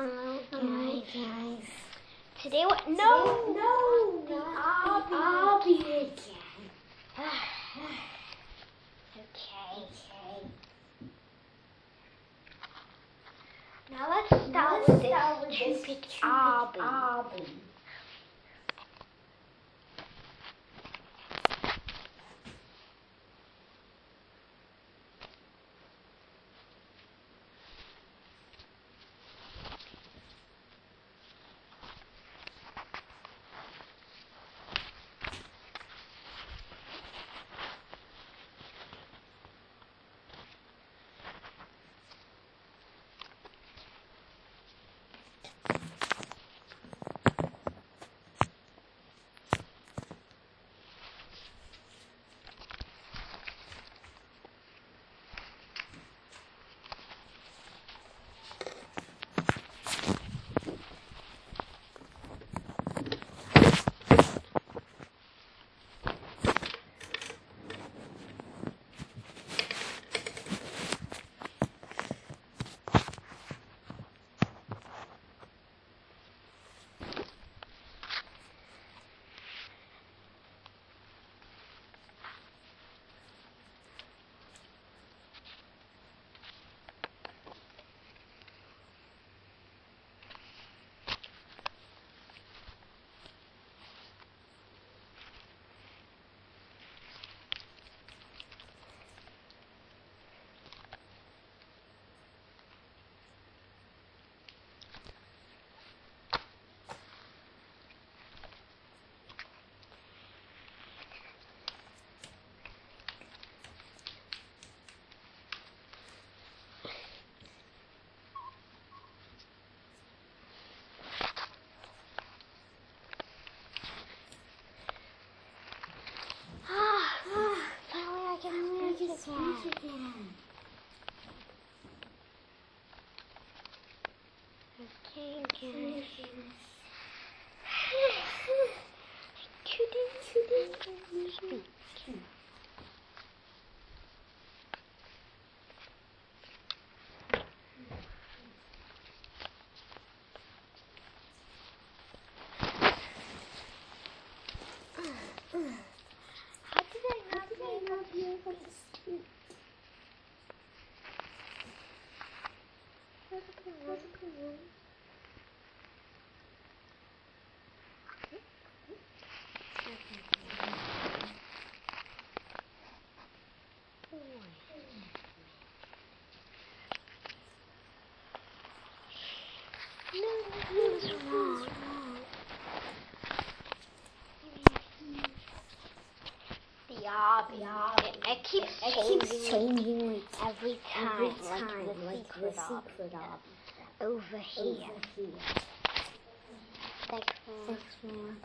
Hello, guys. guys. Today, what? No, no, the not the obby. again. okay. Okay. Now let's start Let's with start with this this stupid stupid obby. Again. Okay, okay. It, keeps It changing, keeps changing every time, every time, like the like secret, the secret. Over here. Over here. Um,